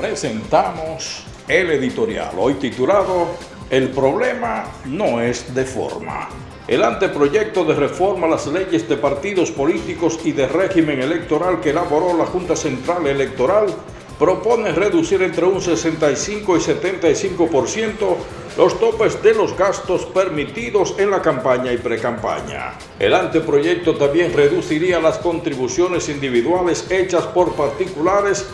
presentamos el editorial, hoy titulado El problema no es de forma. El anteproyecto de reforma a las leyes de partidos políticos y de régimen electoral que elaboró la Junta Central Electoral propone reducir entre un 65 y 75% los topes de los gastos permitidos en la campaña y precampaña. El anteproyecto también reduciría las contribuciones individuales hechas por particulares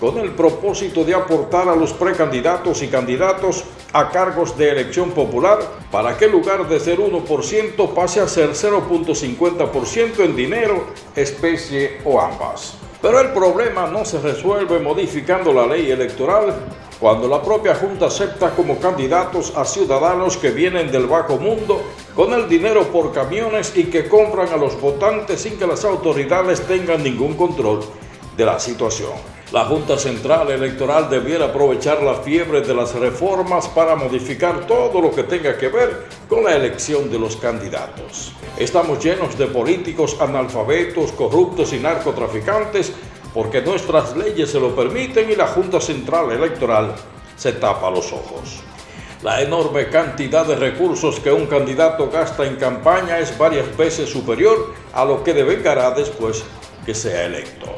con el propósito de aportar a los precandidatos y candidatos a cargos de elección popular para que en lugar de ser 1% pase a ser 0.50% en dinero, especie o ambas. Pero el problema no se resuelve modificando la ley electoral cuando la propia Junta acepta como candidatos a ciudadanos que vienen del bajo mundo con el dinero por camiones y que compran a los votantes sin que las autoridades tengan ningún control de la situación. La Junta Central Electoral debiera aprovechar la fiebre de las reformas para modificar todo lo que tenga que ver con la elección de los candidatos. Estamos llenos de políticos analfabetos, corruptos y narcotraficantes porque nuestras leyes se lo permiten y la Junta Central Electoral se tapa los ojos. La enorme cantidad de recursos que un candidato gasta en campaña es varias veces superior a lo que devengará después que sea electo.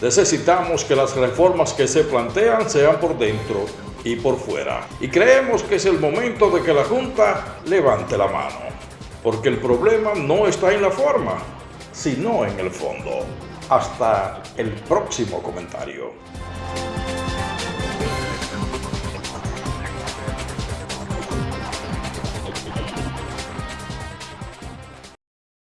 Necesitamos que las reformas que se plantean sean por dentro y por fuera. Y creemos que es el momento de que la Junta levante la mano, porque el problema no está en la forma, sino en el fondo. Hasta el próximo comentario.